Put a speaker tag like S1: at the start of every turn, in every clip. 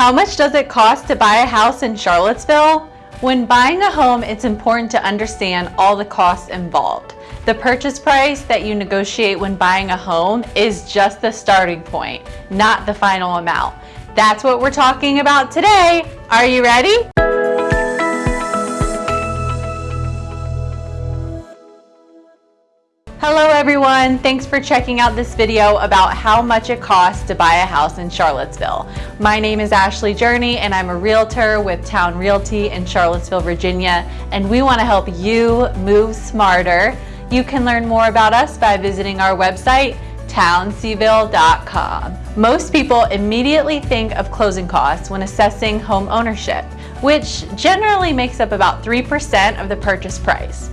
S1: How much does it cost to buy a house in Charlottesville? When buying a home, it's important to understand all the costs involved. The purchase price that you negotiate when buying a home is just the starting point, not the final amount. That's what we're talking about today. Are you ready? Hello everyone, thanks for checking out this video about how much it costs to buy a house in Charlottesville. My name is Ashley Journey and I'm a realtor with Town Realty in Charlottesville, Virginia, and we want to help you move smarter. You can learn more about us by visiting our website, townseville.com. Most people immediately think of closing costs when assessing home ownership, which generally makes up about 3% of the purchase price.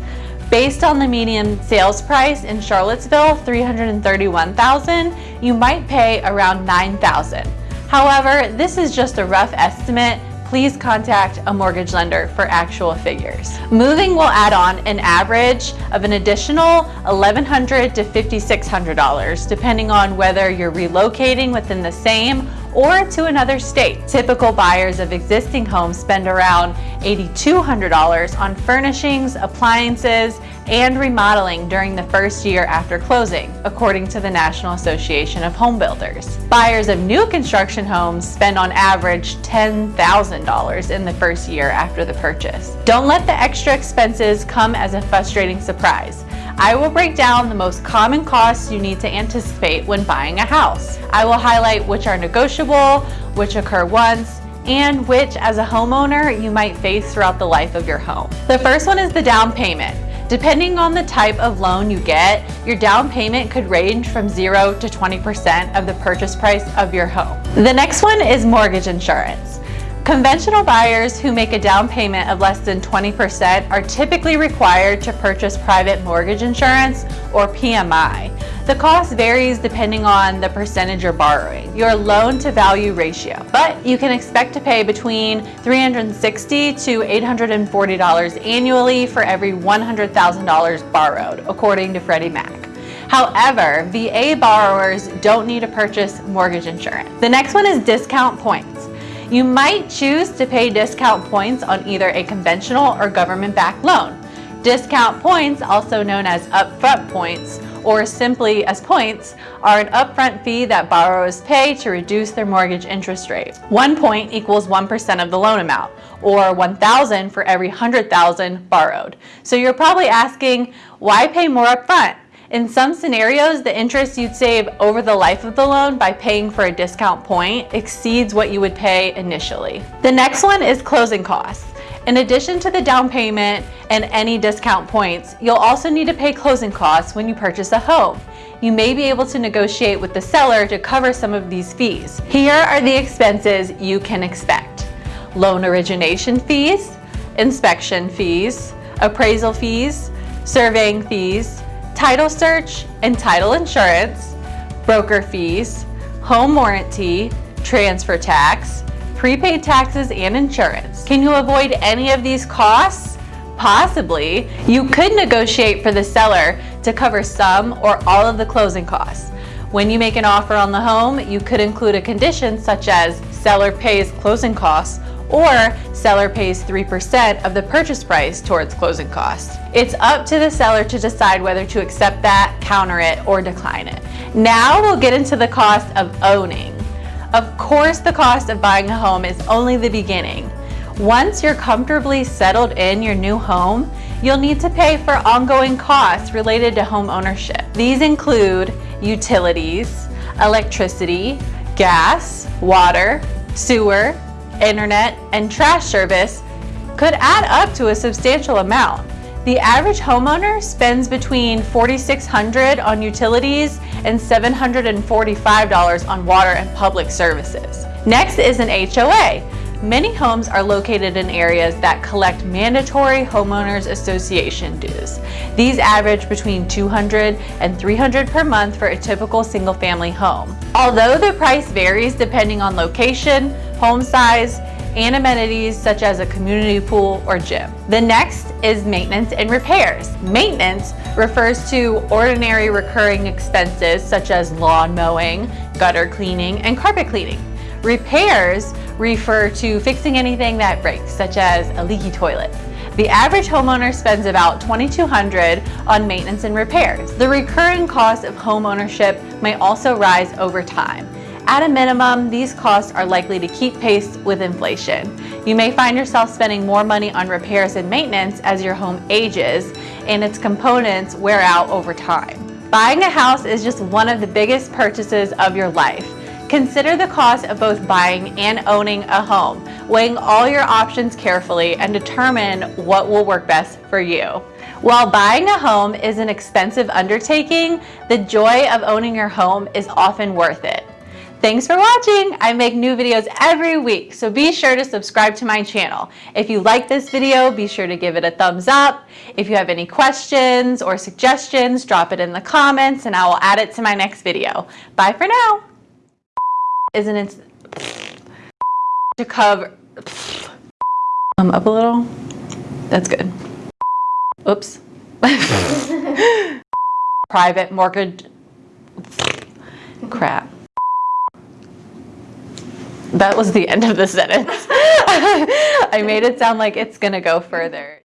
S1: Based on the median sales price in Charlottesville, 331,000, you might pay around 9,000. However, this is just a rough estimate please contact a mortgage lender for actual figures. Moving will add on an average of an additional 1,100 to $5,600 depending on whether you're relocating within the same or to another state. Typical buyers of existing homes spend around $8,200 on furnishings, appliances, and remodeling during the first year after closing, according to the National Association of Home Builders. Buyers of new construction homes spend on average $10,000 in the first year after the purchase. Don't let the extra expenses come as a frustrating surprise. I will break down the most common costs you need to anticipate when buying a house. I will highlight which are negotiable, which occur once, and which as a homeowner you might face throughout the life of your home. The first one is the down payment. Depending on the type of loan you get, your down payment could range from 0 to 20% of the purchase price of your home. The next one is mortgage insurance. Conventional buyers who make a down payment of less than 20% are typically required to purchase private mortgage insurance or PMI. The cost varies depending on the percentage you're borrowing, your loan to value ratio, but you can expect to pay between 360 to $840 annually for every $100,000 borrowed, according to Freddie Mac. However, VA borrowers don't need to purchase mortgage insurance. The next one is discount points. You might choose to pay discount points on either a conventional or government-backed loan. Discount points, also known as upfront points, or simply as points, are an upfront fee that borrowers pay to reduce their mortgage interest rate. One point equals 1% of the loan amount, or 1,000 for every 100,000 borrowed. So you're probably asking, why pay more upfront? In some scenarios, the interest you'd save over the life of the loan by paying for a discount point exceeds what you would pay initially. The next one is closing costs. In addition to the down payment and any discount points, you'll also need to pay closing costs when you purchase a home. You may be able to negotiate with the seller to cover some of these fees. Here are the expenses you can expect. Loan origination fees, inspection fees, appraisal fees, surveying fees, title search and title insurance, broker fees, home warranty, transfer tax, prepaid taxes and insurance. Can you avoid any of these costs? Possibly. You could negotiate for the seller to cover some or all of the closing costs. When you make an offer on the home, you could include a condition such as seller pays closing costs or seller pays 3% of the purchase price towards closing costs. It's up to the seller to decide whether to accept that, counter it, or decline it. Now we'll get into the cost of owning. Of course, the cost of buying a home is only the beginning. Once you're comfortably settled in your new home, you'll need to pay for ongoing costs related to home ownership. These include utilities, electricity, gas, water, sewer, internet, and trash service could add up to a substantial amount. The average homeowner spends between 4,600 on utilities and $745 on water and public services. Next is an HOA. Many homes are located in areas that collect mandatory homeowners association dues. These average between 200 and 300 per month for a typical single family home. Although the price varies depending on location, home size, and amenities such as a community pool or gym. The next is maintenance and repairs. Maintenance refers to ordinary recurring expenses such as lawn mowing, gutter cleaning, and carpet cleaning. Repairs refer to fixing anything that breaks, such as a leaky toilet. The average homeowner spends about 2,200 on maintenance and repairs. The recurring cost of homeownership may also rise over time. At a minimum, these costs are likely to keep pace with inflation. You may find yourself spending more money on repairs and maintenance as your home ages and its components wear out over time. Buying a house is just one of the biggest purchases of your life. Consider the cost of both buying and owning a home, weighing all your options carefully and determine what will work best for you. While buying a home is an expensive undertaking, the joy of owning your home is often worth it. Thanks for watching. I make new videos every week, so be sure to subscribe to my channel. If you like this video, be sure to give it a thumbs up. If you have any questions or suggestions, drop it in the comments and I will add it to my next video. Bye for now. Isn't it to cover um, up a little? That's good. Oops. Private mortgage. Crap. That was the end of the sentence. I made it sound like it's gonna go further.